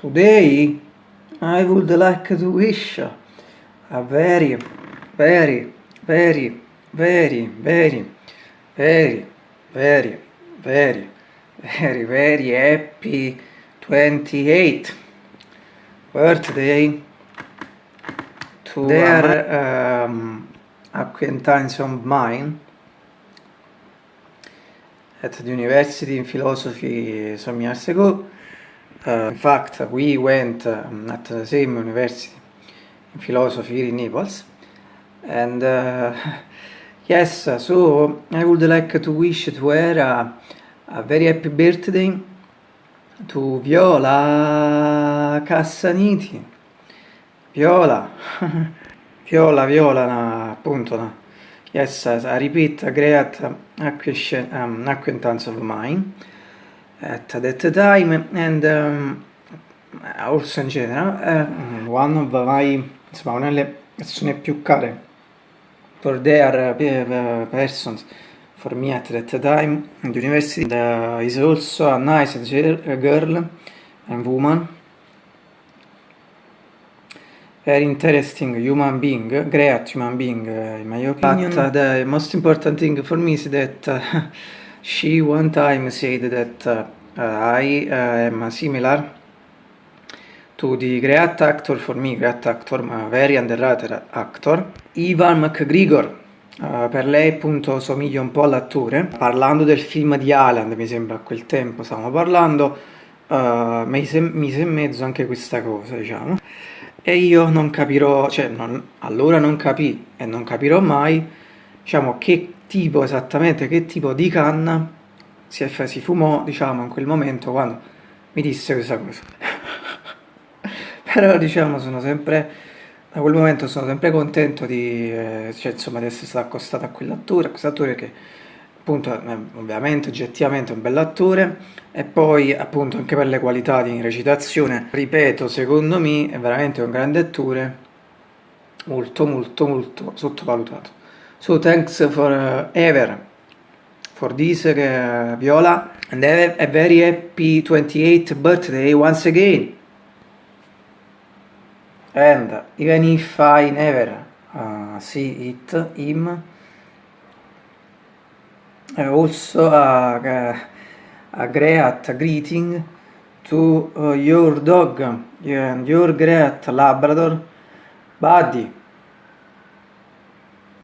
Today I would like to wish a very, very, very, very, very, very, very, very, very, very happy 28 birthday to their um, acquaintance of mine at the University in Philosophy some years ago. Uh, in fact, we went um, at the same university in philosophy here in Naples. And uh, yes, so I would like to wish to her a, very happy birthday to Viola Cassaniti. Viola, Viola, Viola, appunto, no. yes, I repeat, a great um, acquaintance of mine. At that time and um, also in general uh, one of my insomma una delle persone più care for their uh, persons for me at that time in the university. The, is also a nice girl and woman. Very interesting human being, great human being uh, in my opinion. But uh, the most important thing for me is that uh, She one time said that uh, I uh, am similar to the great actor, for me great actor, ma very underrated actor, Ivan McGregor. Uh, per lei appunto somiglia un po' all'attore. Parlando del film di Alan, mi sembra a quel tempo stavamo parlando, uh, mise, mise in mezzo anche questa cosa, diciamo. E io non capirò, cioè non, allora non capì e non capirò mai, diciamo, che tipo esattamente che tipo di canna si, si fumò diciamo in quel momento quando mi disse questa cosa. Però diciamo sono sempre da quel momento sono sempre contento di, eh, cioè, insomma, di essere stato accostato a quell'attore, a quest'attore che appunto eh, ovviamente oggettivamente è un bell'attore e poi appunto anche per le qualità di recitazione ripeto secondo me è veramente un grande attore molto molto molto sottovalutato So thanks for uh, ever for this uh, Viola and have a very happy 28th birthday once again. And even if I never uh, see it, him, uh, also a, a great greeting to uh, your dog and your great Labrador, Buddy.